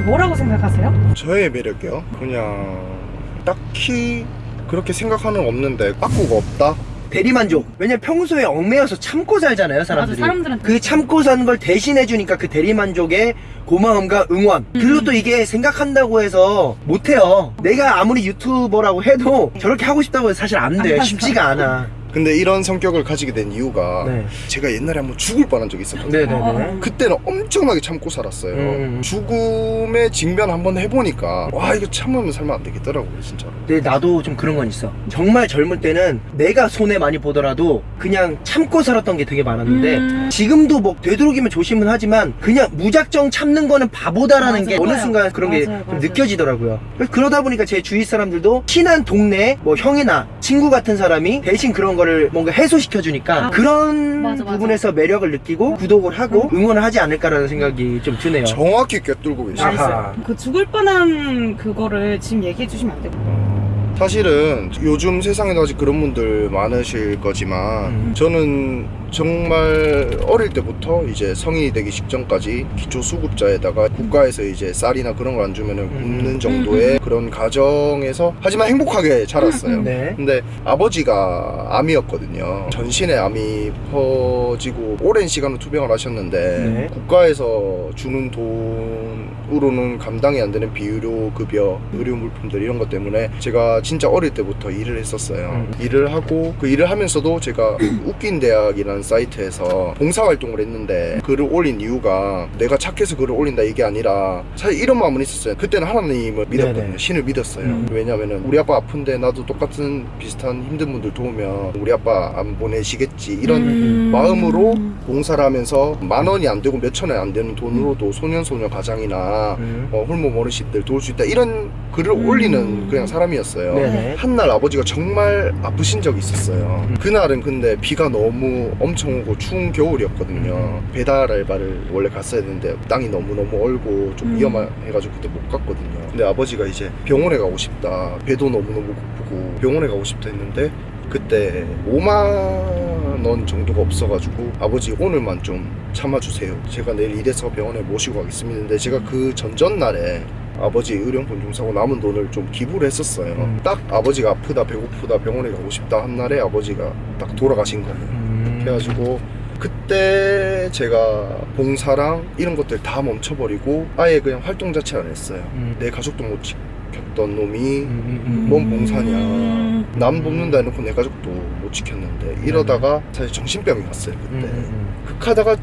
매력이 뭐라고 생각하세요? 저의 매력이요? 그냥 딱히 그렇게 생각하는 거 없는데 빠꾸가 없다? 대리만족. 왜냐면 평소에 얽매여서 참고 살잖아요, 사람들이. 맞아, 사람들은 그 참고 사는 걸 대신해주니까 그 대리만족의 고마움과 응원. 그리고 또 이게 생각한다고 해서 못해요. 내가 아무리 유튜버라고 해도 저렇게 하고 싶다고 해서 사실 안 돼. 안 쉽지가 않아. 근데 이런 성격을 가지게 된 이유가 네. 제가 옛날에 한번 죽을 뻔한 적이 있었거든요 네네네. 어. 그때는 엄청나게 참고 살았어요 음. 죽음의 직면 한번 해보니까 와 이거 참으면 살면 안 되겠더라고요 진짜로 근데 나도 좀 그런 건 있어. 정말 젊을 때는 내가 손해 많이 보더라도 그냥 참고 살았던 게 되게 많았는데 음. 지금도 뭐 되도록이면 조심은 하지만 그냥 무작정 참는 거는 바보다라는 맞아, 게 어느 맞아요. 순간 그런 게 맞아요, 좀 맞아요. 느껴지더라고요. 그러다 보니까 제 주위 사람들도 친한 동네 뭐 형이나 친구 같은 사람이 대신 그런 거를 뭔가 해소시켜 주니까 아, 그런 맞아, 맞아. 부분에서 매력을 느끼고 구독을 하고 응원을 하지 않을까라는 생각이 좀 드네요. 정확히 꿰뚫고 아하. 그 죽을 뻔한 그거를 지금 얘기해 주시면 안 돼요? 사실은 요즘 세상에도 아직 그런 분들 많으실 거지만 음. 저는 정말 어릴 때부터 이제 성인이 되기 직전까지 기초 수급자에다가 국가에서 이제 쌀이나 그런 걸 안 주면은 음. 굶는 정도의 그런 가정에서 하지만 행복하게 자랐어요. 네. 근데 아버지가 암이었거든요. 전신에 암이 퍼지고 오랜 시간을 투병을 하셨는데 네. 국가에서 주는 돈으로는 감당이 안 되는 비의료 급여, 의료 물품들 이런 것 때문에 제가 진짜 어릴 때부터 일을 했었어요. 음. 일을 하고 그 일을 하면서도 제가 웃긴 대학이라는 사이트에서 봉사 활동을 했는데 글을 올린 이유가 내가 착해서 글을 올린다 이게 아니라 사실 이런 마음은 있었어요. 그때는 하나님을 믿었거든요. 네네. 신을 믿었어요. 음. 왜냐면은 우리 아빠 아픈데 나도 똑같은 비슷한 힘든 분들 도우면 우리 아빠 안 보내시겠지 이런 음. 마음으로 봉사를 하면서 만 원이 안 되고 몇천원안 되는 돈으로도 소년소녀 가장이나 음. 어, 홀몸 어르신들 도울 수 있다 이런 글을 음. 올리는 그냥 사람이었어요. 네네. 한날 아버지가 정말 아프신 적이 있었어요. 음. 그날은 근데 비가 너무 엄청 오고 추운 겨울이었거든요. 배달 알바를 원래 갔어야 되는데 땅이 너무너무 얼고 좀 음. 위험해가지고 그때 못 갔거든요. 근데 아버지가 이제 병원에 가고 싶다. 배도 너무너무 고프고 병원에 가고 싶다 했는데 그때 5만 원 정도가 없어가지고 아버지 오늘만 좀 참아주세요. 제가 내일 일해서 병원에 모시고 가겠습니다. 근데 제가 그 전전날에 아버지 의료용품 좀 사고 남은 돈을 좀 기부를 했었어요. 음. 딱 아버지가 아프다 배고프다 병원에 가고 싶다 한 날에 아버지가 딱 돌아가신 거예요. 음. 그래가지고 그때 제가 봉사랑 이런 것들 다 멈춰버리고 아예 그냥 활동 자체 안 했어요. 음. 내 가족도 못 지켰던 놈이 음, 음, 뭔 봉사냐. 음. 남 돕는다 해놓고 내 가족도 못 지켰는데 이러다가 사실 정신병이 왔어요 음, 그때 음, 극하다가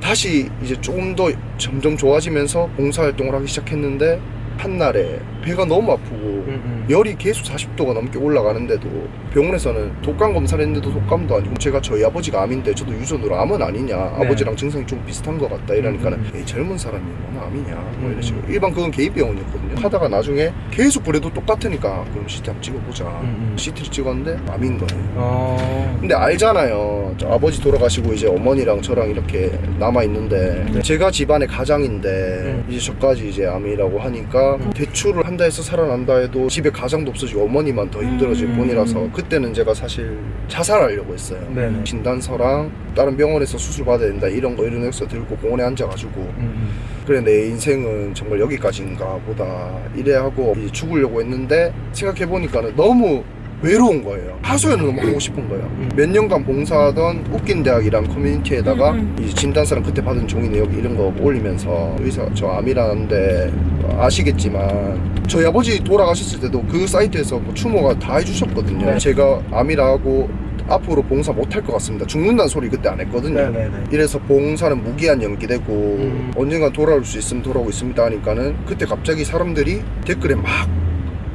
다시 이제 조금 더 점점 좋아지면서 봉사활동을 하기 시작했는데 한날에 배가 너무 아프고 음, 음. 열이 계속 40도가 넘게 올라가는데도 병원에서는 독감 검사를 했는데도 독감도 아니고 제가 저희 아버지가 암인데 저도 유전으로 암은 아니냐 네. 아버지랑 증상이 좀 비슷한 것 같다 이러니까는 음, 에이 젊은 사람이 뭐나 암이냐 뭐 음. 이런 식으로 일반 그건 개입병원이었거든요 하다가 나중에 계속 그래도 똑같으니까 그럼 CT 한번 찍어보자 음, 음. CT를 찍었는데 암인 거예요 어. 근데 알잖아요. 저 아버지 돌아가시고 이제 어머니랑 저랑 이렇게 남아 있는데 네. 제가 집안의 가장인데 음. 이제 저까지 이제 암이라고 하니까 대출을 한다 해서 살아난다 해도 집에 가장도 없어지고 어머니만 더 힘들어질 음. 뿐이라서 그때는 제가 사실 자살하려고 했어요. 네네. 진단서랑 다른 병원에서 수술 받아야 된다 이런 거 이런 엑서 들고 공원에 앉아가지고 음, 그래 내 인생은 정말 여기까지인가 보다 이래 하고 죽으려고 했는데 생각해 보니까 는 너무 외로운 거예요. 하소연을 너무 하고 싶은 거예요. 음. 몇 년간 봉사하던 웃긴 대학이란 커뮤니티에다가 음, 이제 진단서랑 그때 받은 종이 내역 이런 거 올리면서 의사 저 암이라는데 아시겠지만 저희 아버지 돌아가셨을 때도 그 사이트에서 뭐 추모가 다 해주셨거든요. 네. 제가 암이라고 앞으로 봉사 못할 것 같습니다. 죽는다는 소리 그때 안 했거든요. 네네네. 이래서 봉사는 무기한 연기되고 음. 언젠간 돌아올 수 있으면 돌아오고 있습니다 하니까는 그때 갑자기 사람들이 댓글에 막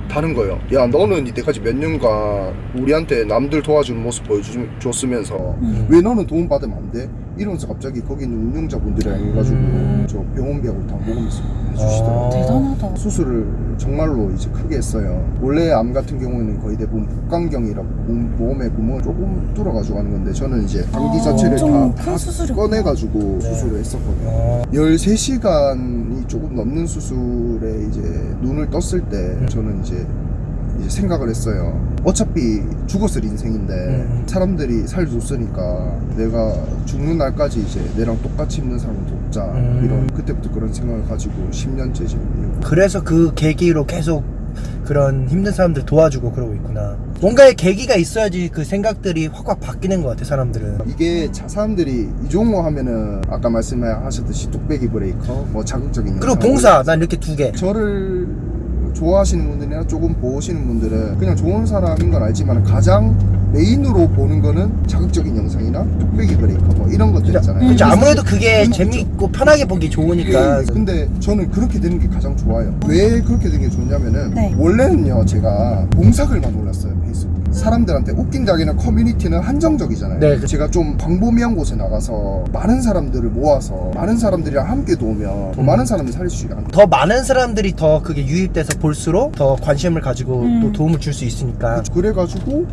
다는 거예요. 야 너는 이때까지 몇 년간 우리한테 남들 도와주는 모습 보여줬으면서 음. 왜 너는 도움 받으면 안 돼? 이러면서 갑자기 거기 있는 운영자분들이랑 해가지고 음. 저 병원비하고 다 먹으면서 해주시더라고요. 대단하다. 수술을 정말로 이제 크게 했어요. 원래 암 같은 경우에는 거의 대부분 복강경이라고 몸, 몸에 구멍을 조금 뚫어 가지고 하는 건데 저는 이제 장기 아, 자체를 다, 큰다 수술이었구나. 꺼내 가지고 수술을 했었거든요. 어. 13시간이 조금 넘는 수술에 이제 눈을 떴을 때 저는 이제 생각을 했어요. 어차피 죽었을 인생인데 음. 사람들이 살려줬으니까 내가 죽는 날까지 이제 내랑 똑같이 있는 사람을 돕자 음. 이런 그때부터 그런 생각을 가지고 10년째 지금 그래서 그 계기로 계속 그런 힘든 사람들 도와주고 그러고 있구나. 뭔가의 계기가 있어야지 그 생각들이 확확 바뀌는 것 같아 사람들은. 이게 자, 사람들이 이종호 하면은 아까 말씀하셨듯이 뚝배기 브레이커 뭐 자극적인 그리고 봉사 난 이렇게 두 개. 저를 좋아하시는 분들이나 조금 보시는 분들은 그냥 좋은 사람인 건 알지만 가장 메인으로 보는 거는 자극적인 영상이나 뚝배기 브레이커 뭐 이런 것들 있잖아요. 그렇죠. 아무래도 그게 음, 재밌고 편하게 보기 좋으니까. 예, 근데 저는 그렇게 되는 게 가장 좋아요. 왜 그렇게 되는 게 좋냐면은 네. 원래는요 제가 봉사글만 올렸어요 페이스북. 사람들한테 웃긴다기는 커뮤니티는 한정적이잖아요. 네. 제가 좀 광범위한 곳에 나가서 많은 사람들을 모아서 많은 사람들이랑 함께 도우면 더 음. 많은 사람이 살릴 수 있는 더 많은 사람들이 더 그게 유입돼서 볼수록 더 관심을 가지고 음. 또 도움을 줄 수 있으니까. 그래가지고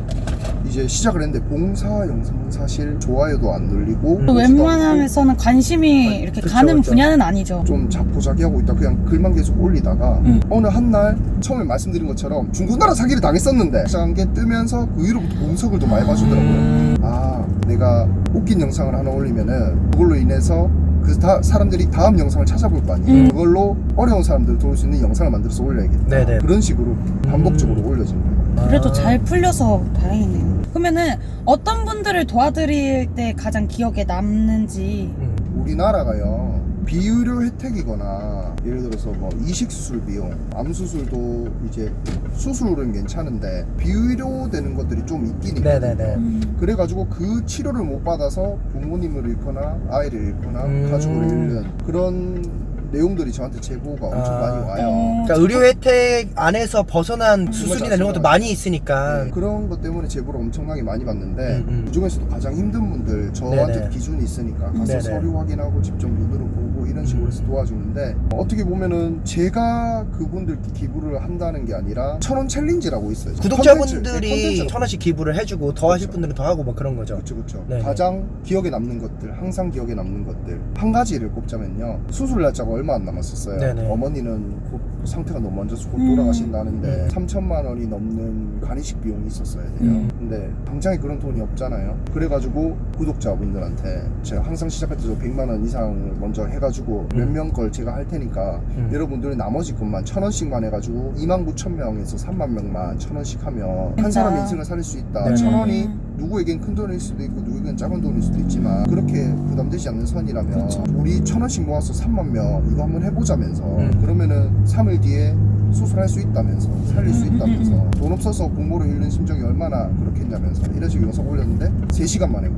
이제 시작을 했는데 봉사 영상은 사실 좋아요도 안 눌리고 음. 웬만하면서는 관심이 아니, 이렇게 그쵸, 가는 그쵸. 분야는 아니죠. 좀 자포자기하고 있다 그냥 글만 계속 올리다가 음. 어느 한 날 처음에 말씀드린 것처럼 중고나라 사기를 당했었는데 시작한 게 뜨면서 그 이후로부터 봉석을 더 많이 봐주더라고요 음. 아 내가 웃긴 영상을 하나 올리면은 그걸로 인해서 그 다, 사람들이 다음 영상을 찾아볼 거 아니에요 음. 그걸로 어려운 사람들을 도울 수 있는 영상을 만들어서 올려야겠다 네네. 그런 식으로 반복적으로 올려진 거예요 그래도 아. 잘 풀려서 다행이네요. 그러면은 어떤 분들을 도와드릴 때 가장 기억에 남는지 음. 우리나라가요 비의료 혜택이거나 예를 들어서 뭐 이식 수술 비용, 암 수술도 이제 수술은 괜찮은데 비의료 되는 것들이 좀 있긴 있거든요. 네네네. 음. 그래가지고 그 치료를 못 받아서 부모님을 잃거나 아이를 잃거나 음. 가족을 잃는 그런 내용들이 저한테 제보가 엄청 아. 많이 와요. 어, 그러니까 의료 혜택 안에서 벗어난 수술이나 이런 것도 많이 있으니까. 네, 그런 것 때문에 제보를 엄청나게 많이 받는데 음, 음. 그 중에서도 가장 힘든 분들 저한테 네네. 기준이 있으니까 가서 네네. 서류 확인하고 직접 눈으로 보고 이런 식으로 해서 도와주는데 어떻게 보면은 제가 그분들 기부를 한다는 게 아니라 천원 challenge라고 있어요. 구독자분들이 컨텐츠, 천 원씩 기부를 해주고 더 하실 그렇죠. 분들은 더 하고 뭐 그런 거죠. 그렇죠, 그렇죠. 네네. 가장 기억에 남는 것들, 항상 기억에 남는 것들 한 가지를 꼽자면요. 수술 날짜가 얼마 안 남았었어요. 네네. 어머니는 곧 상태가 너무 안 좋아서 곧 음. 돌아가신다는데 음. 3천만 원이 넘는 간이식 비용이 있었어야 돼요. 음. 근데 당장에 그런 돈이 없잖아요. 그래가지고 구독자분들한테 제가 항상 시작할 때도 100만 원 이상을 먼저 해가지고 몇 음. 명걸 제가 할 테니까 음. 여러분들은 나머지 것만 천 원씩만 해가지고 2만 9천 명에서 3만 명만 천 원씩 하면 한. 사람의 인생을 살릴 수 있다. 네. 천 원이 음. 누구에겐 큰 돈일 수도 있고 누구에겐 작은 돈일 수도 있지만 그렇게 부담되지 않는 선이라면 그렇죠. 우리 천 원씩 모아서 3만 명 이거 한번 해보자면서 음. 그러면은 3일 뒤에 수술할 수 있다면서 살릴 수 음, 음, 있다면서 음, 돈 없어서 공모를 잃는 심정이 얼마나 그렇겠냐면서 이런 식으로 영상 올렸는데 3시간 만에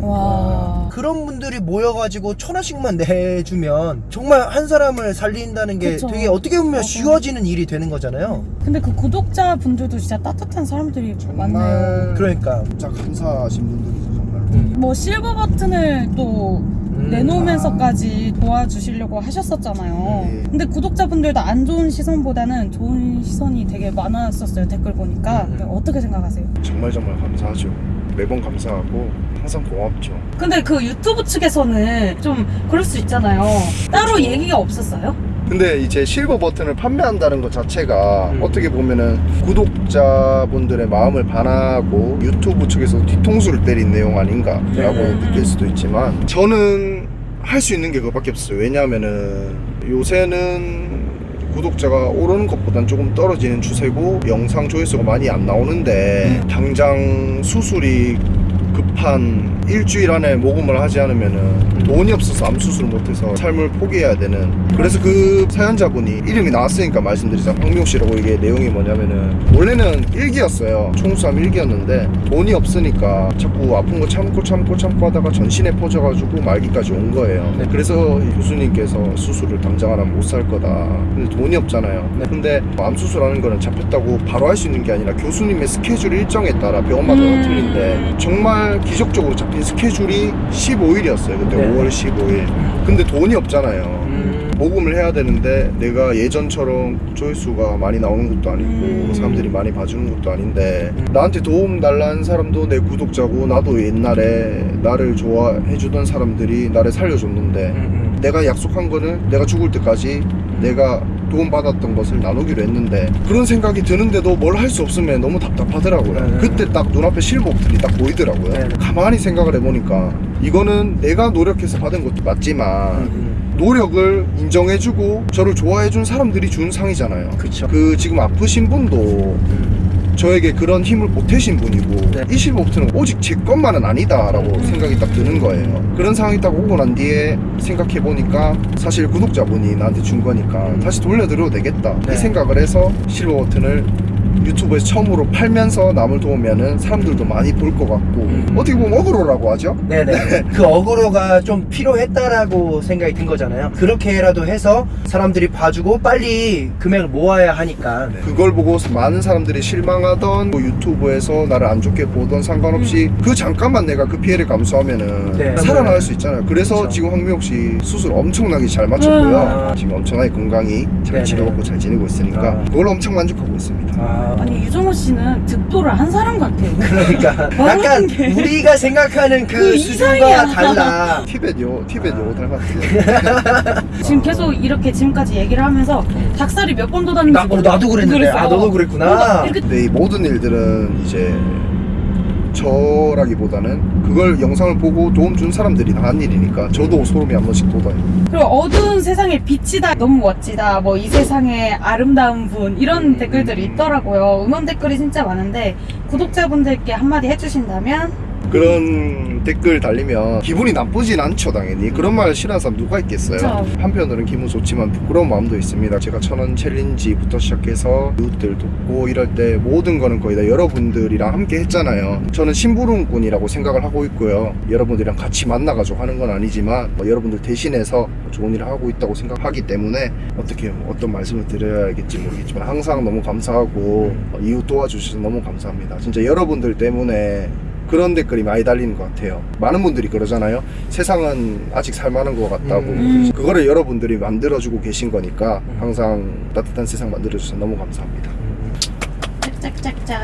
와. 그런 분들이 모여가지고 천 원씩만 내주면 정말 한 사람을 살린다는 게 그쵸. 되게 어떻게 보면 맞아. 쉬워지는 일이 되는 거잖아요. 근데 그 구독자 분들도 진짜 따뜻한 사람들이 많네요. 정말 그러니까. 진짜 감사하신 분들이죠 정말로 음. 뭐 실버 버튼을 또 음. 내놓으면서까지 도와주시려고 하셨었잖아요. 네. 근데 구독자분들도 안 좋은 시선보다는 좋은 시선이 되게 많았었어요. 댓글 보니까. 음. 어떻게 생각하세요? 정말 정말 감사하죠 매번 감사하고 항상 고맙죠 근데 그 유튜브 측에서는 좀 그럴 수 있잖아요. 따로 얘기가 없었어요? 근데 이제 실버 버튼을 판매한다는 것 자체가 음. 어떻게 보면은 구독자분들의 마음을 반하고 유튜브 측에서 뒤통수를 때린 내용 아닌가라고 네. 느낄 수도 있지만 저는 할 수 있는 게 그거밖에 없어요. 왜냐하면은 요새는 구독자가 오르는 것보단 조금 떨어지는 추세고 영상 조회수가 많이 안 나오는데 당장 수술이 급한 일주일 안에 모금을 하지 않으면은 돈이 없어서 암 수술을 못해서 삶을 포기해야 되는 그래서 그 사연자분이 이름이 나왔으니까 말씀드리자 황미호 씨라고 이게 내용이 뭐냐면은 원래는 일기였어요 총수암 일기였는데 돈이 없으니까 자꾸 아픈 거 참고 참고 참고 하다가 전신에 퍼져가지고 말기까지 온 거예요 네. 그래서 이 교수님께서 수술을 당장 하면 못 살 거다 근데 돈이 없잖아요 네. 근데 암 수술하는 거는 잡혔다고 바로 할 수 있는 게 아니라 교수님의 스케줄 일정에 따라 병원마다 음. 틀린데 정말 기적적으로 잡힌 스케줄이 15일이었어요 그때 네. 5월 15일 근데 돈이 없잖아요 음. 모금을 해야 되는데 내가 예전처럼 조회수가 많이 나오는 것도 아니고 음. 사람들이 많이 봐주는 것도 아닌데 음. 나한테 도움 달라는 사람도 내 구독자고 나도 옛날에 나를 좋아해주던 사람들이 나를 살려줬는데 음, 음. 내가 약속한 거는 내가 죽을 때까지 내가 도움받았던 것을 나누기로 했는데 그런 생각이 드는데도 뭘 할 수 없으면 너무 답답하더라고요. 네. 그때 딱 눈앞에 실복들이 딱 보이더라고요. 네. 가만히 생각을 해보니까 이거는 내가 노력해서 받은 것도 맞지만 음, 노력을 인정해주고 저를 좋아해준 사람들이 준 상이잖아요. 그쵸. 그 지금 아프신 분도 음. 저에게 그런 힘을 보태신 분이고 네. 이 실버부터는 오직 제 것만은 아니다 라고 생각이 딱 드는 거예요 그런 상황이 딱 오고 난 뒤에 생각해 보니까 사실 구독자분이 나한테 준 거니까 음. 다시 돌려드려도 되겠다 네. 이 생각을 해서 실버 버튼을 유튜브에서 처음으로 팔면서 남을 도우면은 사람들도 많이 볼 것 같고 음. 어떻게 보면 어그로라고 하죠 네네. 그 어그로가 좀 필요했다라고 생각이 든 거잖아요. 그렇게라도 해서 사람들이 봐주고 빨리 금액을 모아야 하니까. 그걸 보고 많은 사람들이 실망하던 뭐 유튜브에서 나를 안 좋게 보던 상관없이 그 잠깐만 내가 그 피해를 감수하면은 음. 네. 살아날 수 있잖아요. 그래서 그쵸. 지금 황미옥 씨 수술 엄청나게 잘 마쳤고요. 아. 지금 엄청나게 건강히 잘 네네. 치료받고 잘 지내고 있으니까 아. 그걸로 엄청 만족하고 있습니다. 아, 아니 유정호 씨는 득도를 한 사람 같아요. 그러니까 약간 게. 우리가 생각하는 그, 그 수준과 이상이야. 달라. 티벳 요 티벳 아. 요 닮았어요. 지금 계속 이렇게 지금까지 얘기를 하면서 닭살이 몇 번 돋았는지 나, 어. 나도 그랬는데. 그랬어. 아, 너도 그랬구나. 근데 이 모든 일들은 이제 저라기보다는 그걸 영상을 보고 도움 준 사람들이 다한 일이니까 저도 소름이 한 번씩 돋아요. 그리고 어두운 세상에 빛이다 너무 멋지다 뭐 이 세상에 아름다운 분 이런 음. 댓글들이 있더라고요 응원 댓글이 진짜 많은데 구독자분들께 한마디 해주신다면 그런 댓글 달리면 기분이 나쁘진 않죠 당연히. 그런 말 싫어하는 사람 누가 있겠어요? 그쵸. 한편으로는 기분 좋지만 부끄러운 마음도 있습니다. 제가 천원 challenge부터 시작해서 이웃들 돕고 이럴 때 모든 거는 거의 다 여러분들이랑 함께 했잖아요. 저는 심부름꾼이라고 생각을 하고 있고요. 여러분들이랑 같이 만나가지고 하는 건 아니지만 뭐 여러분들 대신해서 좋은 일을 하고 있다고 생각하기 때문에 어떻게 어떤 말씀을 드려야겠지 모르겠지만 항상 너무 감사하고 어, 이웃 도와주셔서 너무 감사합니다. 진짜 여러분들 때문에 그런 댓글이 많이 달리는 것 같아요. 많은 분들이 그러잖아요. 세상은 아직 살만한 것 같다고. 음. 그거를 여러분들이 만들어주고 계신 거니까 항상 따뜻한 세상 만들어주셔서 너무 감사합니다. 짝짝짝짝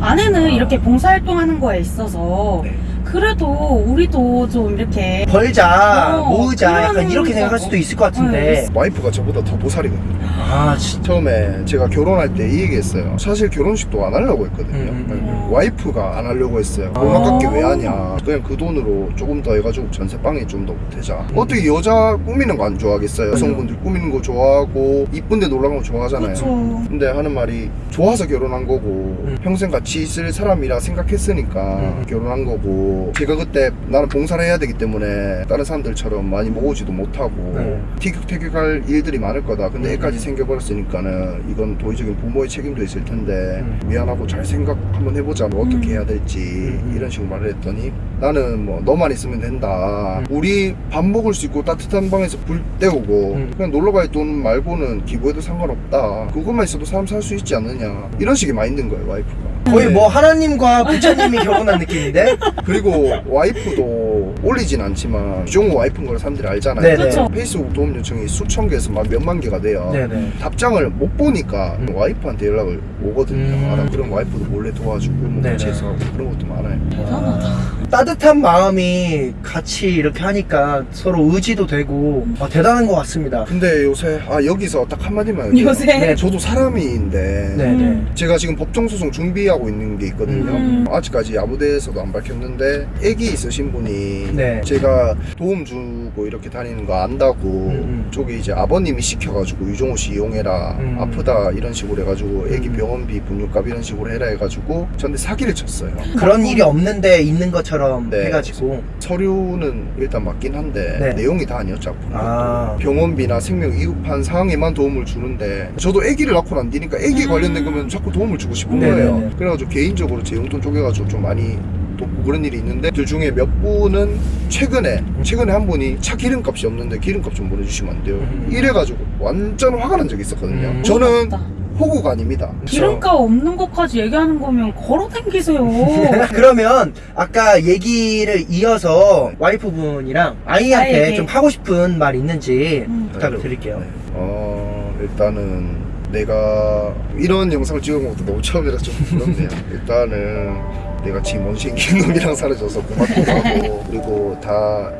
아내는 이렇게 봉사활동하는 거에 있어서 네. 그래도 우리도 좀 이렇게 벌자, 어, 모으자. 약간 이렇게 생각할 거. 수도 있을 것 같은데. 와이프가 저보다 더 보살이거든요. 아, 진짜. 처음에 제가 결혼할 때 이 얘기했어요. 사실 결혼식도 안 하려고 했거든요. 음, 음, 음. 와이프가 안 하려고 했어요. 돈 아. 아깝게 왜 하냐. 그냥 그 돈으로 조금 더 해가지고 전세방에 좀 더 보태자. 음. 어떻게 여자 꾸미는 거 안 좋아하겠어요? 여성분들 꾸미는 거 좋아하고 이쁜데 놀러 가는 거 좋아하잖아요. 그렇죠. 근데 하는 말이 좋아서 결혼한 거고 음. 평생 같이 있을 사람이라 생각했으니까 음. 결혼한 거고 제가 그때 나는 봉사를 해야 되기 때문에 다른 사람들처럼 많이 모으지도 못하고 네. 티격태격할 일들이 많을 거다 근데 음. 애까지 생겨버렸으니까는 이건 도의적인 부모의 책임도 있을 텐데 음. 미안하고 잘 생각 한번 해보자 뭐 어떻게 음. 해야 될지 음. 이런 식으로 말을 했더니 나는 뭐 너만 있으면 된다 음. 우리 밥 먹을 수 있고 따뜻한 방에서 불 때우고 음. 그냥 놀러 갈 돈 말고는 기부해도 상관없다 그것만 있어도 사람 살 수 있지 않느냐 이런 식의 마인드인 거예요 와이프가 거의 네. 뭐 하나님과 부처님이 결혼한 느낌인데? 그리고 와이프도 올리진 않지만 유종호 와이프인 걸 사람들이 알잖아요 네네. 그쵸. 페이스북 도움 요청이 수천 개에서 막 몇만 개가 돼요 네네. 답장을 못 보니까 음. 와이프한테 연락을 오거든요 음. 아, 나 그럼 와이프도 몰래 도와주고 뭐 네네. 같이 해서 그런 것도 많아요 대단하다. 따뜻한 마음이 같이 이렇게 하니까 서로 의지도 되고 아, 대단한 것 같습니다. 근데 요새 아 여기서 딱 한마디만 할게요. 요새 네. 저도 사람인데 네네. 음. 제가 지금 법정소송 준비하고 있는 게 있거든요. 음. 아직까지 아무데에서도 안 밝혔는데 애기 있으신 분이 네. 제가 도움 주고 이렇게 다니는 거 안다고 음. 쪽에 이제 아버님이 시켜가지고 유종호 씨 이용해라 음. 아프다 이런 식으로 해가지고 애기 음. 병원비 분유값 이런 식으로 해라 해가지고 저한테 사기를 쳤어요. 그런 일이 없는데 있는 것처럼 네. 해가지고 서류는 일단 맞긴 한데 네. 내용이 다 아니었죠. 아 병원비나 생명 위급한 상황에만 도움을 주는데 저도 아기를 낳고 난 뒤니까 음. 관련된 거면 자꾸 도움을 주고 싶은 네네네. 거예요. 그래가지고 개인적으로 제 용돈 쪼개가지고 좀 많이 돕고 그런 일이 있는데 그 중에 몇 분은 최근에 최근에 한 분이 차 기름값이 없는데 기름값 좀 보내주시면 안 돼요. 음. 이래가지고 완전 화가 난 적이 있었거든요. 음. 저는. 호구가 아닙니다. 기름값 없는 것까지 얘기하는 거면 걸어 댕기세요. 그러면 아까 얘기를 이어서 와이프분이랑 아이한테 아이에게. 좀 하고 싶은 말 있는지 음. 부탁을 드릴게요. 네. 어 일단은 내가 이런 영상을 찍은 것도 너무 처음이라 좀 부럽네요. 일단은 내가 지금 원신기 놈이랑 사라져서 고맙기도 하고 그리고 다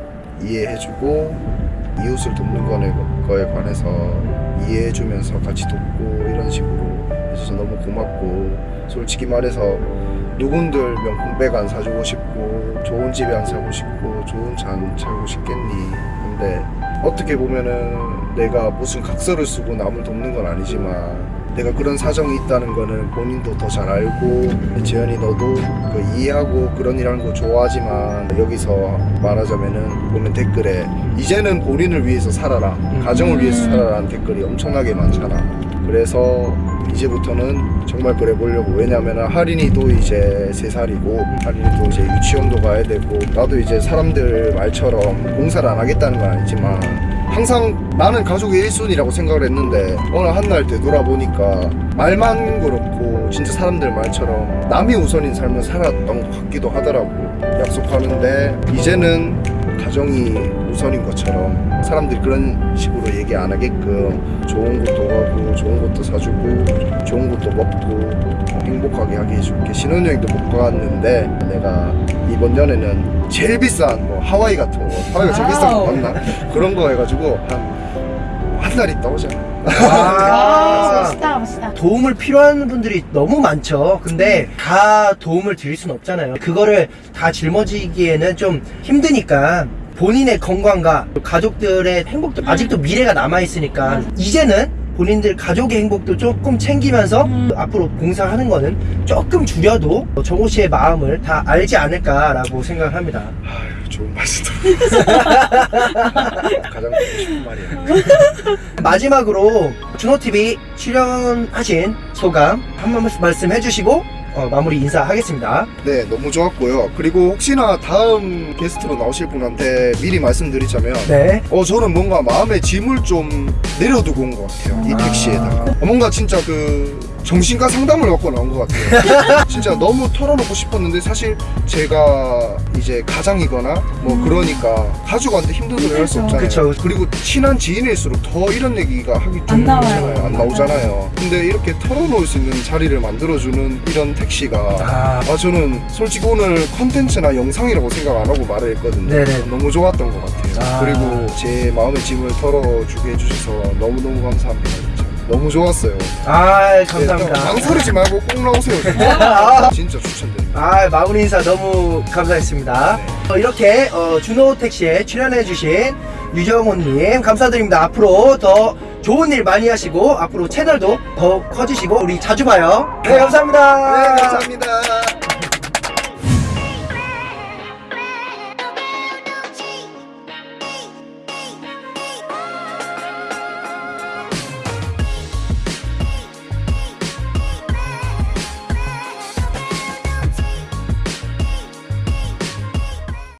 이해해주고 이웃을 돕는 거에, 거에 관해서 이해해주면서 같이 돕고 이런 식으로 해줘서 너무 고맙고 솔직히 말해서 누군들 명품백 안 사주고 싶고 좋은 집에 안 사고 싶고 좋은 차안 차고 싶겠니? 근데 어떻게 보면은 내가 무슨 각서를 쓰고 남을 돕는 건 아니지만 내가 그런 사정이 있다는 거는 본인도 더 잘 알고 재현이 너도 그 이해하고 그런 일 하는 거 좋아하지만 여기서 말하자면은 보면 댓글에 이제는 본인을 위해서 살아라. 가정을 위해서 살아라는 댓글이 엄청나게 많잖아. 그래서 이제부터는 정말 그래 보려고. 왜냐면은 하린이도 이제 3살이고 하린이도 이제 유치원도 가야 되고 나도 이제 사람들 말처럼 공사를 안 하겠다는 건 아니지만 항상 나는 가족의 1순위라고 생각을 했는데 어느 한 날 되돌아보니까 말만 그렇고 진짜 사람들 말처럼 남이 우선인 삶을 살았던 것 같기도 하더라고. 약속하는데 이제는 가정이 우선인 것처럼 사람들이 그런 식으로 얘기 안 하게끔 좋은 곳도 가고 좋은 것도 사주고 좋은 것도 먹고 행복하게 하게 해줄게 신혼여행도 못 가봤는데 내가 이번 연애는 제일 비싼 뭐 하와이 같은 거 하와이가 제일 비싼 거. 맞나? 그런 거 해가지고 한 한 달 있다 오자 아, 아, 멋있다, 멋있다. 도움을 필요한 분들이 너무 많죠. 근데 다 도움을 드릴 순 없잖아요. 그거를 다 짊어지기에는 좀 힘드니까 본인의 건강과 가족들의 행복도 아직도 미래가 남아 있으니까 맞아. 이제는 본인들 가족의 행복도 조금 챙기면서 음. 앞으로 봉사하는 거는 조금 줄여도 정호 씨의 마음을 다 알지 않을까라고 생각합니다. 아유 좋은 말씀 가장 듣고 싶은 말이야 마지막으로 준호TV 출연하신 소감 한 말씀 말씀해 주시고 어, 마무리 인사하겠습니다. 네 너무 좋았고요 그리고 혹시나 다음 게스트로 나오실 분한테 미리 말씀드리자면 네. 어 저는 뭔가 마음의 짐을 좀 내려두고 온 것 같아요 이 아. 택시에다가 어, 뭔가 진짜 그 정신과 상담을 받고 나온 것 같아요 진짜 너무 털어놓고 싶었는데 사실 제가 이제 가장이거나 뭐 그러니까 가족한테 힘든 소리 할 수. 없잖아요 그쵸. 그리고 친한 지인일수록 더 이런 얘기가 하기 안 좀. 그렇잖아요. 안 나오잖아요 근데 이렇게 털어놓을 수 있는 자리를 만들어주는 이런 택시가 아, 아 저는 솔직히 오늘 컨텐츠나 영상이라고 생각 안 하고 말을 했거든요 네네. 너무 좋았던 것 같아요 아. 그리고 제 마음의 짐을 털어주게 해주셔서 너무너무 감사합니다 너무 좋았어요 아 네, 감사합니다. 망설이지 말고 꼭 나오세요 아. 진짜 추천드립니다 아 마무리 인사 너무 감사했습니다. 네. 어, 이렇게 어, 준호 택시에 출연해 주신 유정호님 감사드립니다. 앞으로 더 좋은 일 많이 하시고 앞으로 채널도 더 커지시고 우리 자주 봐요. 네 감사합니다. 네 감사합니다